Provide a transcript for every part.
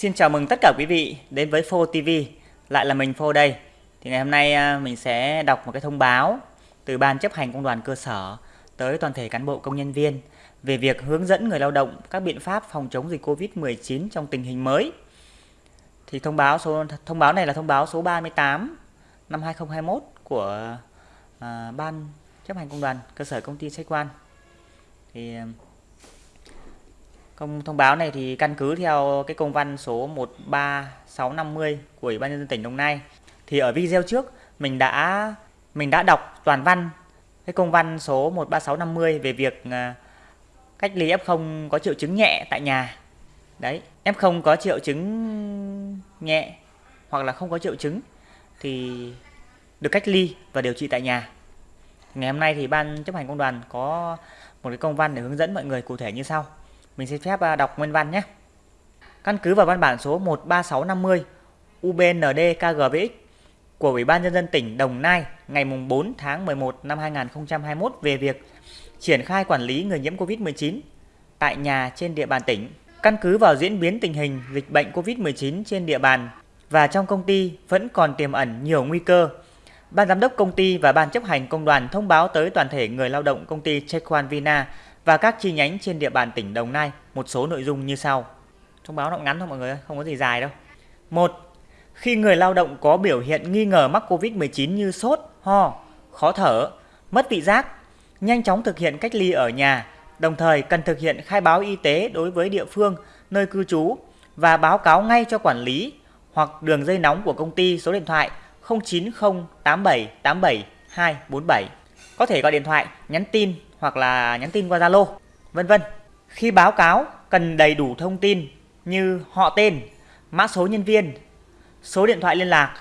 Xin chào mừng tất cả quý vị đến với Phô TV, lại là mình Phô đây. Thì ngày hôm nay à, mình sẽ đọc một cái thông báo từ Ban chấp hành công đoàn cơ sở tới toàn thể cán bộ công nhân viên về việc hướng dẫn người lao động các biện pháp phòng chống dịch Covid-19 trong tình hình mới. Thì thông báo số thông báo này là thông báo số 38 năm 2021 của à, Ban chấp hành công đoàn cơ sở công ty Sách Quan. Thì à, Công thông báo này thì căn cứ theo cái công văn số 13650 của Ủy ban nhân dân tỉnh Đồng Nai. Thì ở video trước mình đã mình đã đọc toàn văn cái công văn số 13650 về việc à, cách ly F0 có triệu chứng nhẹ tại nhà. Đấy, F0 có triệu chứng nhẹ hoặc là không có triệu chứng thì được cách ly và điều trị tại nhà. Ngày hôm nay thì ban chấp hành công đoàn có một cái công văn để hướng dẫn mọi người cụ thể như sau. Mình xin phép à, đọc nguyên văn nhé. Căn cứ vào văn bản số 13650 UBND KGVX của Ủy ban Nhân dân tỉnh Đồng Nai ngày 4 tháng 11 năm 2021 về việc triển khai quản lý người nhiễm COVID-19 tại nhà trên địa bàn tỉnh. Căn cứ vào diễn biến tình hình dịch bệnh COVID-19 trên địa bàn và trong công ty vẫn còn tiềm ẩn nhiều nguy cơ. Ban giám đốc công ty và ban chấp hành công đoàn thông báo tới toàn thể người lao động công ty Chequan Vina và các chi nhánh trên địa bàn tỉnh Đồng Nai một số nội dung như sau. Thông báo nó ngắn thôi mọi người, không có gì dài đâu. Một, khi người lao động có biểu hiện nghi ngờ mắc COVID-19 như sốt, ho, khó thở, mất vị giác, nhanh chóng thực hiện cách ly ở nhà, đồng thời cần thực hiện khai báo y tế đối với địa phương nơi cư trú và báo cáo ngay cho quản lý hoặc đường dây nóng của công ty số điện thoại 0908787247. Có thể gọi điện thoại, nhắn tin hoặc là nhắn tin qua Zalo, vân vân. Khi báo cáo cần đầy đủ thông tin như họ tên, mã số nhân viên, số điện thoại liên lạc,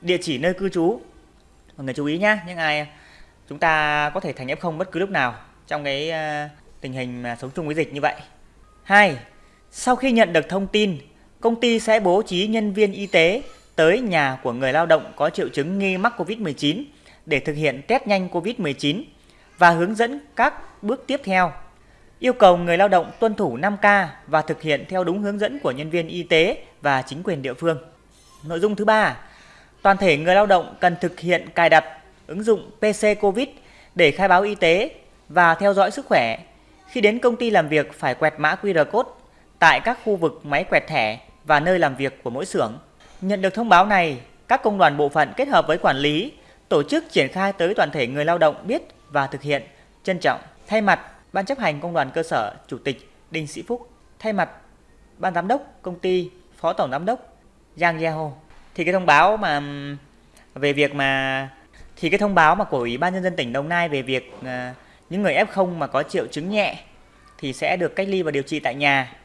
địa chỉ nơi cư trú. Mọi người chú ý nhé, những ai chúng ta có thể thành F0 bất cứ lúc nào trong cái ờ, tình hình mà sống chung với dịch như vậy. 2. Sau khi nhận được thông tin, công ty sẽ bố trí nhân viên y tế tới nhà của người lao động có triệu chứng nghi mắc COVID-19 để thực hiện test nhanh COVID-19 và hướng dẫn các bước tiếp theo. Yêu cầu người lao động tuân thủ 5K và thực hiện theo đúng hướng dẫn của nhân viên y tế và chính quyền địa phương. Nội dung thứ ba, toàn thể người lao động cần thực hiện cài đặt ứng dụng PC COVID để khai báo y tế và theo dõi sức khỏe. Khi đến công ty làm việc phải quẹt mã QR code tại các khu vực máy quẹt thẻ và nơi làm việc của mỗi xưởng. Nhận được thông báo này, các công đoàn bộ phận kết hợp với quản lý tổ chức triển khai tới toàn thể người lao động biết và thực hiện. Trân trọng, thay mặt Ban chấp hành Công đoàn cơ sở Chủ tịch Đinh Sĩ Phúc, thay mặt Ban giám đốc công ty Phó tổng giám đốc Giang Yeho. Thì cái thông báo mà về việc mà thì cái thông báo mà của Ủy ban nhân dân tỉnh Đồng Nai về việc uh, những người F0 mà có triệu chứng nhẹ thì sẽ được cách ly và điều trị tại nhà.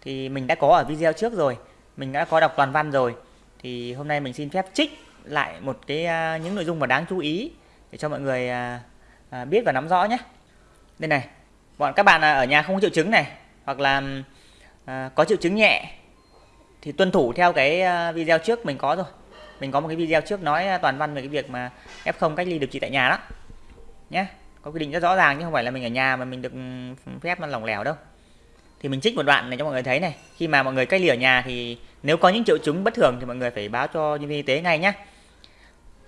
Thì mình đã có ở video trước rồi, mình đã có đọc toàn văn rồi. Thì hôm nay mình xin phép trích lại một cái uh, những nội dung mà đáng chú ý để cho mọi người uh, à, biết và nắm rõ nhé. Đây này bọn các bạn à, ở nhà không có triệu chứng này hoặc là à, có triệu chứng nhẹ thì tuân thủ theo cái à, video trước mình có rồi mình có một cái video trước nói à, toàn văn về cái việc mà F0 cách ly điều trị tại nhà đó. Nhé có quy định rất rõ ràng chứ không phải là mình ở nhà mà mình được phép nó lỏng lẻo đâu. Thì mình trích một đoạn này cho mọi người thấy này. Khi mà mọi người cách ly ở nhà thì nếu có những triệu chứng bất thường thì mọi người phải báo cho nhân viên y tế ngay nhé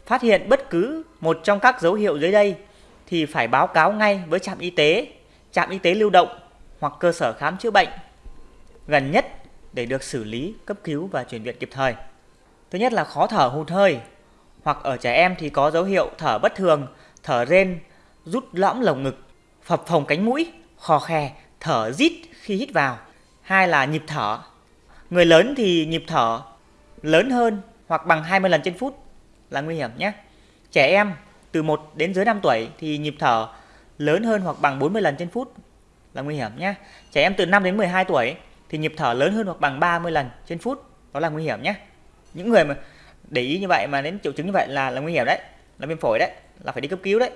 phát hiện bất cứ một trong các dấu hiệu dưới đây thì phải báo cáo ngay với trạm y tế, trạm y tế lưu động hoặc cơ sở khám chữa bệnh gần nhất để được xử lý, cấp cứu và chuyển viện kịp thời. Thứ nhất là khó thở hụt hơi, hoặc ở trẻ em thì có dấu hiệu thở bất thường, thở rên, rút lõm lồng ngực, phập phồng cánh mũi, khò khè, thở rít khi hít vào. Hai là nhịp thở. Người lớn thì nhịp thở lớn hơn hoặc bằng 20 lần trên phút là nguy hiểm nhé. Trẻ em từ 1 đến dưới 5 tuổi thì nhịp thở lớn hơn hoặc bằng 40 lần trên phút là nguy hiểm nhé. Trẻ em từ 5 đến 12 tuổi thì nhịp thở lớn hơn hoặc bằng 30 lần trên phút đó là nguy hiểm nhé. Những người mà để ý như vậy mà đến triệu chứng như vậy là là nguy hiểm đấy, là viêm phổi đấy, là phải đi cấp cứu đấy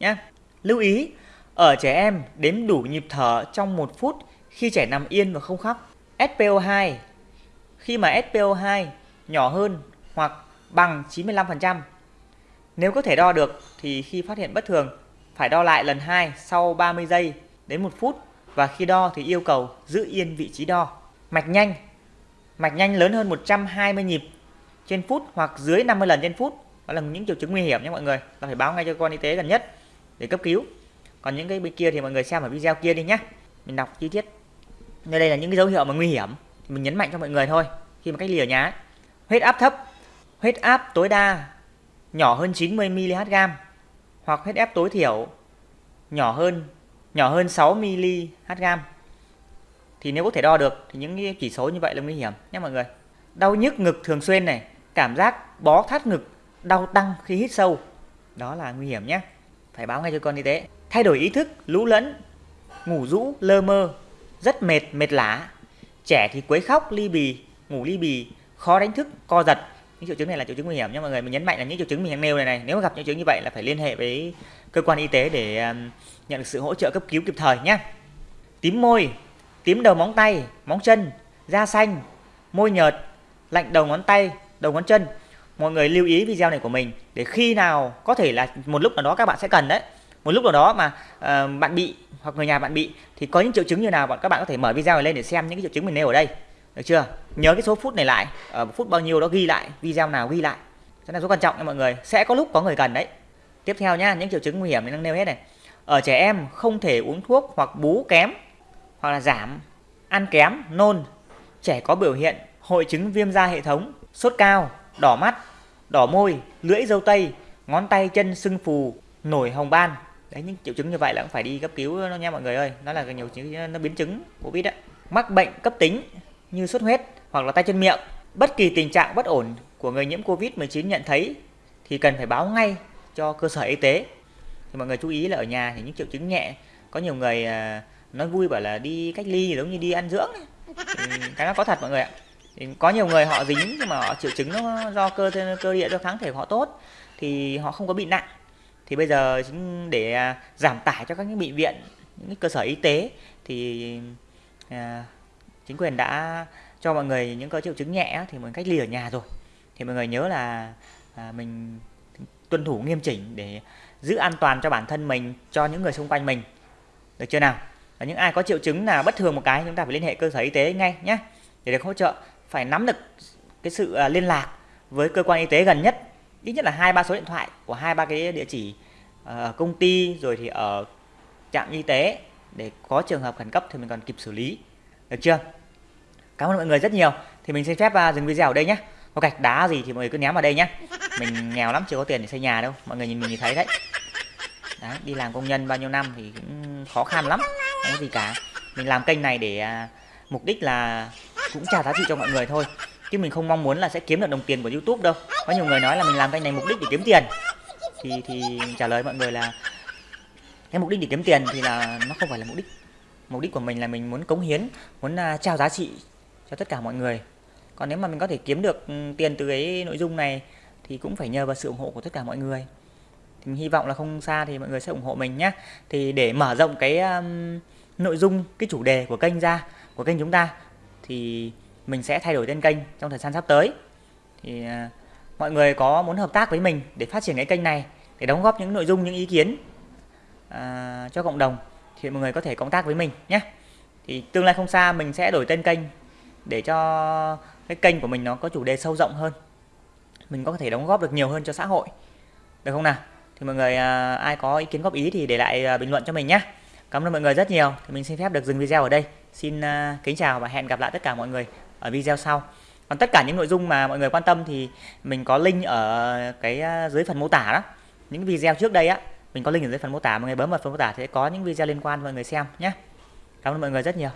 nhé. Lưu ý ở trẻ em đếm đủ nhịp thở trong 1 phút khi trẻ nằm yên và không khóc. SPO2 khi mà SPO2 nhỏ hơn hoặc bằng 95% nếu có thể đo được thì khi phát hiện bất thường, phải đo lại lần 2 sau 30 giây đến 1 phút và khi đo thì yêu cầu giữ yên vị trí đo. Mạch nhanh. Mạch nhanh lớn hơn 120 nhịp trên phút hoặc dưới 50 lần trên phút. Đó là những triệu chứng nguy hiểm nhé mọi người. Ta phải báo ngay cho cơ quan y tế gần nhất để cấp cứu. Còn những cái bên kia thì mọi người xem ở video kia đi nhé. Mình đọc chi tiết. Nơi đây là những cái dấu hiệu mà nguy hiểm. Mình nhấn mạnh cho mọi người thôi. Khi mà cách ly ở nhà huyết áp thấp, huyết áp tối đa nhỏ hơn 90 mg hoặc huyết áp tối thiểu nhỏ hơn nhỏ hơn 6 mg thì nếu có thể đo được thì những chỉ số như vậy là nguy hiểm nhé mọi người. Đau nhức ngực thường xuyên này, cảm giác bó thắt ngực, đau tăng khi hít sâu, đó là nguy hiểm nhé. Phải báo ngay cho con y tế. Thay đổi ý thức, lũ lẫn, ngủ rũ, lơ mơ, rất mệt mệt lả. Trẻ thì quấy khóc, ly bì, ngủ ly bì, khó đánh thức, co giật những triệu chứng này là triệu chứng nguy hiểm nha mọi người. Mình nhấn mạnh là những triệu chứng mình đang nêu này này nếu mà gặp những triệu chứng như vậy là phải liên hệ với cơ quan y tế để um, nhận được sự hỗ trợ cấp cứu kịp thời nhé. Tím môi tím đầu móng tay móng chân da xanh môi nhợt lạnh đầu ngón tay đầu ngón chân. Mọi người lưu ý video này của mình để khi nào có thể là một lúc nào đó các bạn sẽ cần đấy. Một lúc nào đó mà uh, bạn bị hoặc người nhà bạn bị thì có những triệu chứng như nào bọn các bạn có thể mở video này lên để xem những cái triệu chứng mình nêu ở đây được chưa? Nhớ cái số phút này lại ờ, ở phút bao nhiêu đó ghi lại, video nào ghi lại. Rất là rất quan trọng nha mọi người. Sẽ có lúc có người cần đấy. Tiếp theo nhá, những triệu chứng nguy hiểm mình đang nêu hết này. Ở trẻ em không thể uống thuốc hoặc bú kém hoặc là giảm, ăn kém, nôn. Trẻ có biểu hiện hội chứng viêm da hệ thống, sốt cao, đỏ mắt, đỏ môi, lưỡi dâu tây, ngón tay chân sưng phù, nổi hồng ban. Đấy, những triệu chứng như vậy là cũng phải đi cấp cứu nó nha mọi người ơi. Nó là nhiều chứng, nó biến chứng covid đấy mắc bệnh cấp tính như sốt huyết hoặc là tay chân miệng. Bất kỳ tình trạng bất ổn của người nhiễm covid 19 nhận thấy thì cần phải báo ngay cho cơ sở y tế. Thì mọi người chú ý là ở nhà thì những triệu chứng nhẹ có nhiều người à, nói vui bảo là đi cách ly giống như đi ăn dưỡng cái nó có thật mọi người ạ. Thì có nhiều người họ dính nhưng mà họ triệu chứng nó do cơ cơ địa do kháng thể của họ tốt thì họ không có bị nặng. Thì bây giờ để à, giảm tải cho các cái bệnh viện những cơ sở y tế thì à, chính quyền đã cho mọi người những có triệu chứng nhẹ thì mình cách ly ở nhà rồi. Thì mọi người nhớ là à, mình tuân thủ nghiêm chỉnh để giữ an toàn cho bản thân mình cho những người xung quanh mình. Được chưa nào? Và những ai có triệu chứng nào bất thường một cái chúng ta phải liên hệ cơ sở y tế ngay nhé. Để được hỗ trợ phải nắm được cái sự à, liên lạc với cơ quan y tế gần nhất. Ít nhất là hai ba số điện thoại của hai ba cái địa chỉ à, ở công ty rồi thì ở trạm y tế. Để có trường hợp khẩn cấp thì mình còn kịp xử lý được chưa? Cảm ơn mọi người rất nhiều. Thì mình xin phép à, dừng video ở đây nhé. Có gạch đá gì thì mọi người cứ ném vào đây nhé. Mình nghèo lắm, chưa có tiền để xây nhà đâu. Mọi người nhìn mình thì thấy đấy. Đấy, đi làm công nhân bao nhiêu năm thì cũng khó khăn lắm. Không có gì cả. Mình làm kênh này để à, mục đích là cũng trả giá trị cho mọi người thôi. Chứ mình không mong muốn là sẽ kiếm được đồng tiền của youtube đâu. Có nhiều người nói là mình làm kênh này mục đích để kiếm tiền. Thì thì trả lời mọi người là cái mục đích để kiếm tiền thì là nó không phải là mục đích mục đích của mình là mình muốn cống hiến muốn uh, trao giá trị cho tất cả mọi người. Còn nếu mà mình có thể kiếm được ừ, tiền từ cái nội dung này thì cũng phải nhờ vào sự ủng hộ của tất cả mọi người. Thì mình hy vọng là không xa thì mọi người sẽ ủng hộ mình nhé thì để mở rộng cái um, nội dung cái chủ đề của kênh ra của kênh chúng ta thì mình sẽ thay đổi tên kênh trong thời gian sắp tới. Thì uh, mọi người có muốn hợp tác với mình để phát triển cái kênh này để đóng góp những nội dung những ý kiến uh, cho cộng đồng thì mọi người có thể cộng tác với mình nhé. Thì tương lai không xa mình sẽ đổi tên kênh để cho cái kênh của mình nó có chủ đề sâu rộng hơn. Mình có thể đóng góp được nhiều hơn cho xã hội. Được không nào? Thì mọi người à, ai có ý kiến góp ý thì để lại à, bình luận cho mình nhé. Cảm ơn mọi người rất nhiều. Thì mình xin phép được dừng video ở đây. Xin à, kính chào và hẹn gặp lại tất cả mọi người ở video sau. Còn tất cả những nội dung mà mọi người quan tâm thì mình có link ở cái à, dưới phần mô tả đó. Những video trước đây á mình có link ở dưới phần mô tả, mọi người bấm vào phần mô tả sẽ có những video liên quan mọi người xem nhé. Cảm ơn mọi người rất nhiều.